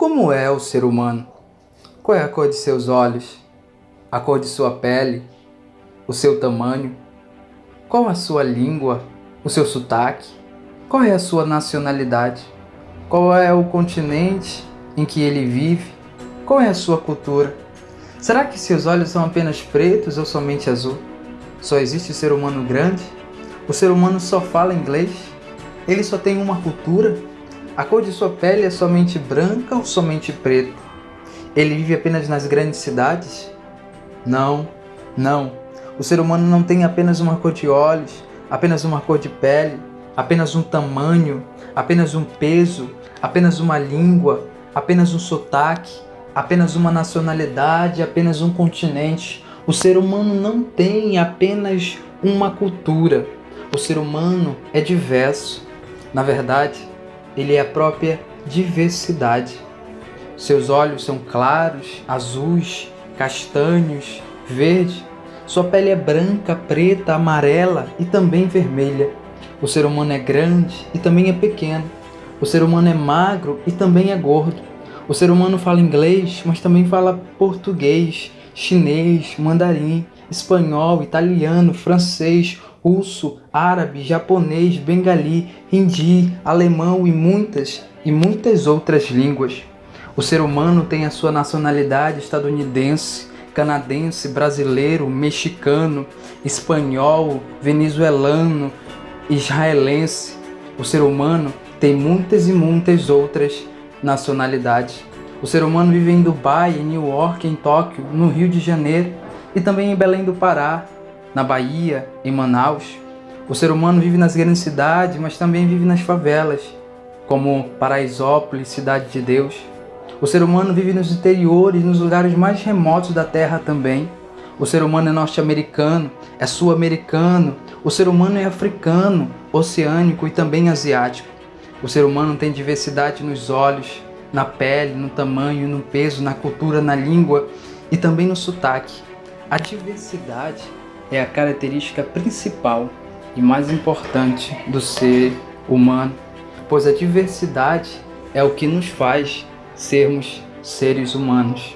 Como é o ser humano? Qual é a cor de seus olhos? A cor de sua pele? O seu tamanho? Qual a sua língua? O seu sotaque? Qual é a sua nacionalidade? Qual é o continente em que ele vive? Qual é a sua cultura? Será que seus olhos são apenas pretos ou somente azul? Só existe o ser humano grande? O ser humano só fala inglês? Ele só tem uma cultura? A cor de sua pele é somente branca ou somente preto? Ele vive apenas nas grandes cidades? Não, não. O ser humano não tem apenas uma cor de olhos, apenas uma cor de pele, apenas um tamanho, apenas um peso, apenas uma língua, apenas um sotaque, apenas uma nacionalidade, apenas um continente. O ser humano não tem apenas uma cultura. O ser humano é diverso. Na verdade, ele é a própria diversidade. Seus olhos são claros, azuis, castanhos, verde. Sua pele é branca, preta, amarela e também vermelha. O ser humano é grande e também é pequeno. O ser humano é magro e também é gordo. O ser humano fala inglês, mas também fala português, chinês, mandarim, espanhol, italiano, francês, russo, árabe, japonês, bengali, hindi, alemão e muitas e muitas outras línguas. O ser humano tem a sua nacionalidade estadunidense, canadense, brasileiro, mexicano, espanhol, venezuelano, israelense. O ser humano tem muitas e muitas outras nacionalidades. O ser humano vive em Dubai, em New York, em Tóquio, no Rio de Janeiro e também em Belém do Pará, na Bahia, em Manaus. O ser humano vive nas grandes cidades, mas também vive nas favelas, como Paraisópolis, Cidade de Deus. O ser humano vive nos interiores, nos lugares mais remotos da Terra também. O ser humano é norte-americano, é sul-americano, o ser humano é africano, oceânico e também asiático. O ser humano tem diversidade nos olhos, na pele, no tamanho, no peso, na cultura, na língua e também no sotaque. A diversidade é a característica principal e mais importante do ser humano, pois a diversidade é o que nos faz sermos seres humanos.